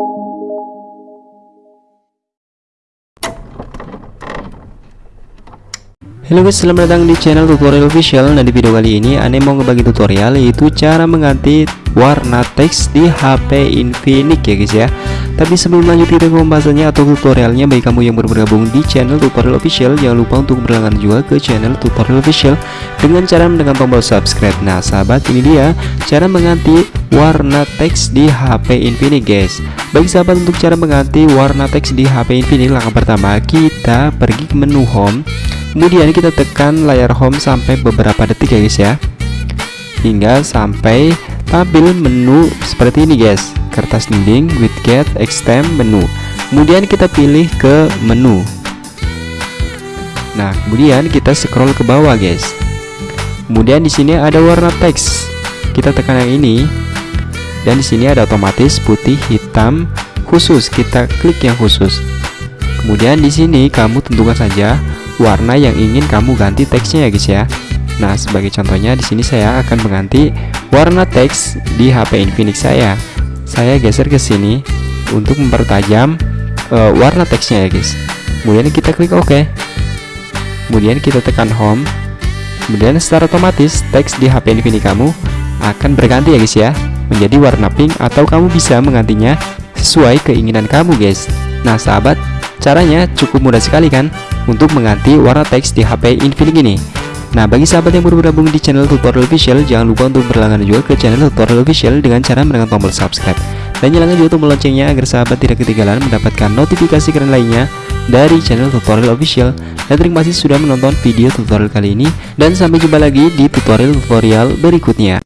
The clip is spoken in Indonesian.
Halo guys, selamat datang di channel tutorial official. Nah di video kali ini Ane mau ngebagi tutorial yaitu cara mengganti warna teks di HP Infinix ya guys ya. Tapi sebelum lanjut video pembahasannya atau tutorialnya Bagi kamu yang baru bergabung di channel tutorial official Jangan lupa untuk berlangganan juga ke channel tutorial official Dengan cara menekan tombol subscribe. Nah sahabat ini dia cara mengganti warna teks di HP Infinix guys. Bagi sahabat untuk cara mengganti warna teks di HP Infinix Langkah pertama kita pergi ke menu home. Kemudian kita tekan layar home sampai beberapa detik ya guys ya. Hingga sampai tampil menu seperti ini guys. Kertas dinding widget extend menu. Kemudian kita pilih ke menu. Nah kemudian kita scroll ke bawah guys. Kemudian di sini ada warna teks. Kita tekan yang ini. Dan di sini ada otomatis putih hitam khusus. Kita klik yang khusus. Kemudian di sini kamu tentukan saja warna yang ingin kamu ganti teksnya ya guys ya Nah sebagai contohnya di sini saya akan mengganti warna teks di HP Infinix saya. Saya geser ke sini untuk mempertajam uh, warna teksnya ya guys. Kemudian kita klik OK. Kemudian kita tekan home. Kemudian secara otomatis teks di HP Infinix kamu akan berganti ya guys ya menjadi warna pink atau kamu bisa menggantinya sesuai keinginan kamu guys. Nah sahabat caranya cukup mudah sekali kan untuk mengganti warna teks di HP Infinix ini Nah bagi sahabat yang baru bergabung di channel tutorial official jangan lupa untuk berlangganan juga ke channel tutorial official dengan cara menekan tombol subscribe. Dan nyalakan juga tombol loncengnya agar sahabat tidak ketinggalan mendapatkan notifikasi keren lainnya dari channel tutorial official. Dan terima kasih sudah menonton video tutorial kali ini dan sampai jumpa lagi di tutorial-tutorial berikutnya